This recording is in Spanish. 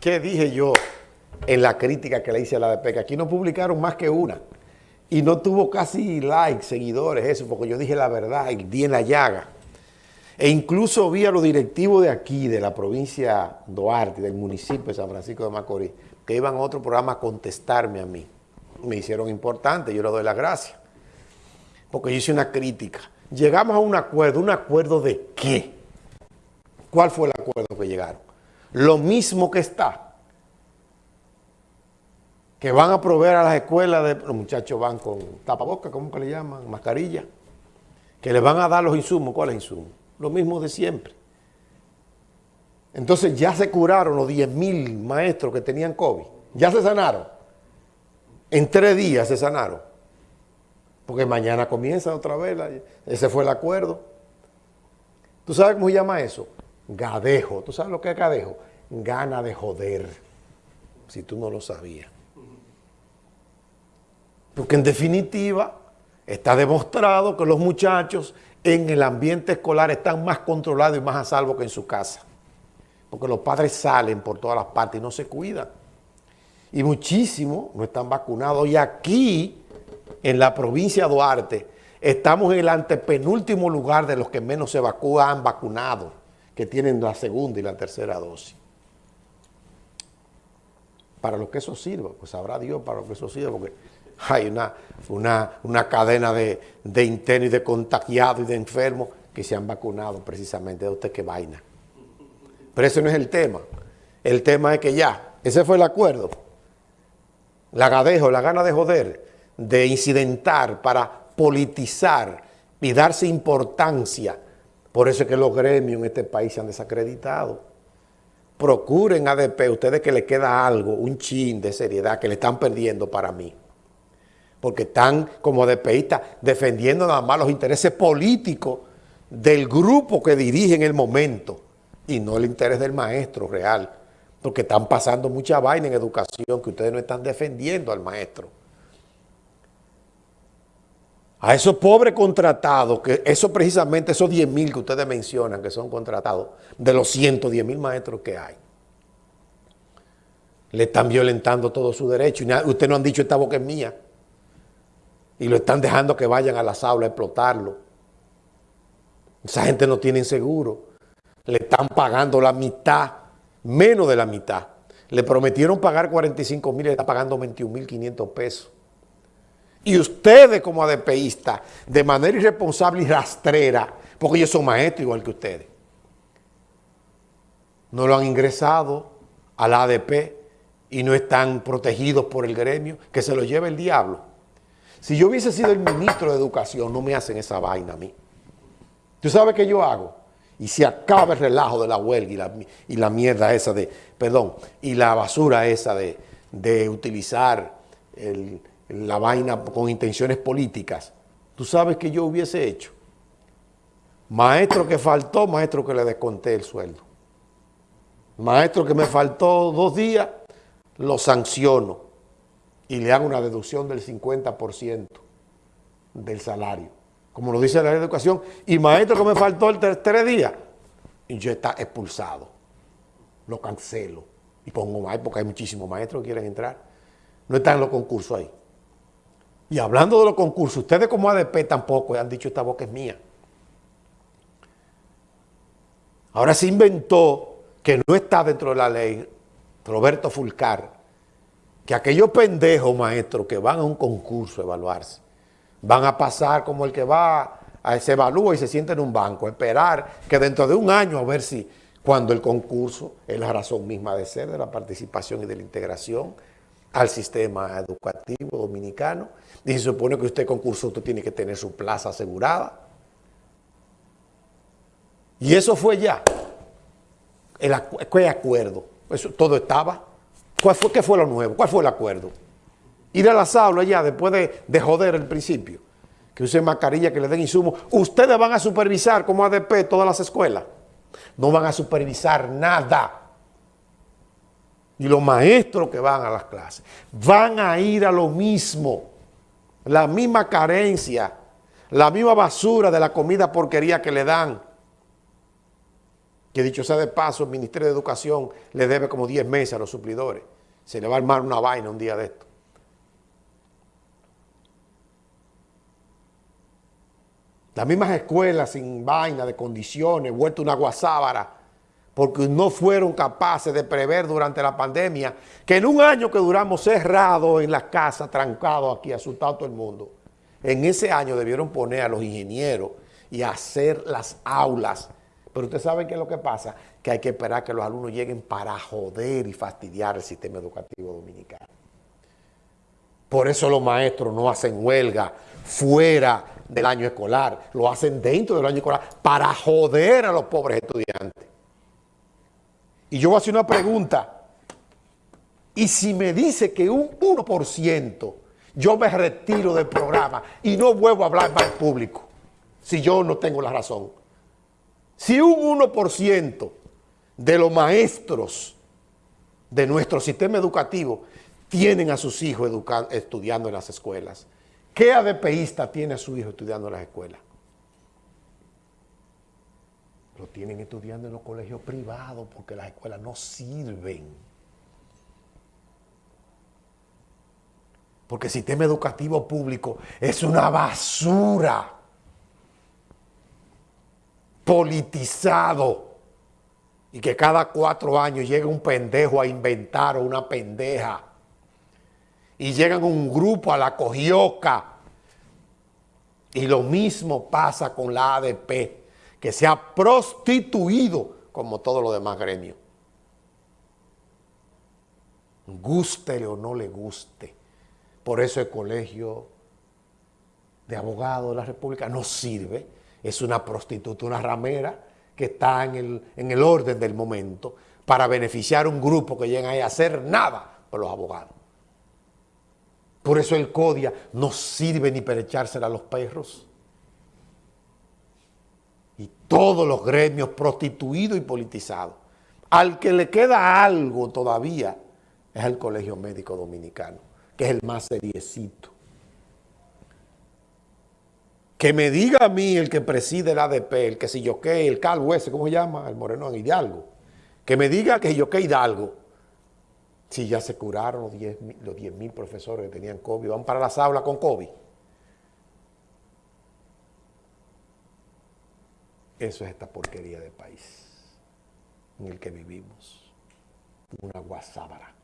¿Qué dije yo en la crítica que le hice a la ADP? Que aquí no publicaron más que una. Y no tuvo casi likes, seguidores, eso, porque yo dije la verdad y di en la llaga. E incluso vi a los directivos de aquí, de la provincia Duarte, del municipio de San Francisco de Macorís, que iban a otro programa a contestarme a mí. Me hicieron importante, yo le doy las gracias. Porque yo hice una crítica. Llegamos a un acuerdo, ¿un acuerdo de qué? ¿Cuál fue el acuerdo que llegaron? Lo mismo que está. Que van a proveer a las escuelas, de, los muchachos van con tapabocas, ¿cómo que le llaman? Mascarilla. Que les van a dar los insumos. ¿Cuáles insumos? Lo mismo de siempre. Entonces ya se curaron los 10 mil maestros que tenían COVID. Ya se sanaron. En tres días se sanaron. Porque mañana comienza otra vez. ese fue el acuerdo. ¿Tú sabes cómo se llama eso? Gadejo. ¿Tú sabes lo que es gadejo? Gana de joder. Si tú no lo sabías. Porque en definitiva está demostrado que los muchachos en el ambiente escolar están más controlados y más a salvo que en su casa. Porque los padres salen por todas las partes y no se cuidan. Y muchísimos no están vacunados. Y aquí, en la provincia de Duarte, estamos en el antepenúltimo lugar de los que menos se han vacunado, que tienen la segunda y la tercera dosis. Para lo que eso sirva, pues sabrá Dios para lo que eso sirva, porque hay una, una, cadena de, de internos y de contagiados y de enfermos que se han vacunado precisamente de usted qué vaina. Pero ese no es el tema. El tema es que ya, ese fue el acuerdo. La gadejo, la gana de joder, de incidentar para politizar y darse importancia. Por eso es que los gremios en este país se han desacreditado. Procuren ADP, ustedes que le queda algo, un chin de seriedad que le están perdiendo para mí porque están como DPistas defendiendo nada más los intereses políticos del grupo que dirige en el momento y no el interés del maestro real, porque están pasando mucha vaina en educación que ustedes no están defendiendo al maestro. A esos pobres contratados, que eso precisamente, esos 10 mil que ustedes mencionan que son contratados, de los 110 mil maestros que hay, le están violentando todo su derecho. Y ustedes no han dicho esta boca es mía y lo están dejando que vayan a las aulas a explotarlo. Esa gente no tiene seguro. Le están pagando la mitad, menos de la mitad. Le prometieron pagar 45 mil le está pagando 21 mil 500 pesos. Y ustedes como ADPistas, de manera irresponsable y rastrera, porque ellos son maestros igual que ustedes, no lo han ingresado a la ADP y no están protegidos por el gremio, que se lo lleve el diablo. Si yo hubiese sido el ministro de Educación, no me hacen esa vaina a mí. ¿Tú sabes qué yo hago? Y se acaba el relajo de la huelga y la, mierda esa de, perdón, y la basura esa de, utilizar la vaina con intenciones políticas. ¿Tú sabes qué yo hubiese hecho? Maestro que faltó, maestro que le desconté el sueldo. Maestro que me faltó dos días, lo sanciono y le hago una deducción del 50% del salario, como lo dice la ley de educación, y maestro que me faltó el tres días, y yo está expulsado, lo cancelo, y pongo más, porque hay muchísimos maestros que quieren entrar, no están en los concursos ahí. Y hablando de los concursos, ustedes como ADP tampoco han dicho esta boca es mía. Ahora se inventó que no está dentro de la ley Roberto Fulcar, que aquellos pendejos maestros que van a un concurso a evaluarse, van a pasar como el que va, a, se evalúa y se sienta en un banco, esperar que dentro de un año a ver si cuando el concurso es la razón misma de ser de la participación y de la integración al sistema educativo dominicano. Y se supone que usted concurso, usted tiene que tener su plaza asegurada. Y eso fue ya. El, ¿Qué acuerdo? Todo estaba. ¿Cuál fue, ¿Qué fue lo nuevo? ¿Cuál fue el acuerdo? Ir a las aulas ya después de, joder el principio. Que usen mascarilla, que le den insumos. Ustedes van a supervisar como ADP todas las escuelas. No van a supervisar nada. Y los maestros que van a las clases van a ir a lo mismo. La misma carencia, la misma basura de la comida porquería que le dan Que dicho sea de paso, el Ministerio de Educación le debe como 10 meses a los suplidores. Se le va a armar una vaina un día de esto. Las mismas escuelas sin vaina de condiciones, vuelto una guasábara, porque no fueron capaces de prever durante la pandemia que en un año que duramos cerrados en la casa, trancados aquí, asustado todo el mundo, en ese año debieron poner a los ingenieros y hacer las aulas. Pero ustedes saben qué es lo que pasa, que hay que esperar que los alumnos lleguen para joder y fastidiar el sistema educativo dominicano. Por eso los maestros no hacen huelga fuera del año escolar, lo hacen dentro del año escolar para joder a los pobres estudiantes. Y yo voy a hacer una pregunta. Y si me dice que un 1%, yo me retiro del programa y no vuelvo a hablar más público, si yo no tengo la razón. Si un 1% de los maestros de nuestro sistema educativo tienen a sus hijos estudiando en las escuelas, ¿qué ADPista tiene a su hijo estudiando en las escuelas? Lo tienen estudiando en los colegios privados porque las escuelas no sirven. Porque el sistema educativo público es una basura. Politizado. Y que cada cuatro años llega un pendejo a inventar o una pendeja. Y llegan un grupo a la cogioca. Y lo mismo pasa con la ADP que se ha prostituido como todo lo demás gremios. Gústele o no le guste. Por eso el colegio de abogados de la República no sirve. Es una prostituta, una ramera que está en el, en el orden del momento para beneficiar a un grupo que llega ahí a hacer nada por los abogados. Por eso el CODIA no sirve ni para echársela a los perros y todos los gremios prostituidos y politizados. Al que le queda algo todavía es el Colegio Médico Dominicano, que es el más seriecito. Que me diga a mí el que preside el ADP, el que si yo qué, el calvo ese, ¿cómo se llama? El moreno Hidalgo. Que me diga que yo qué Hidalgo. Si ya se curaron los 10 los mil profesores que tenían COVID, van para las aulas con COVID. Eso es esta porquería de país en el que vivimos. Una guasábara.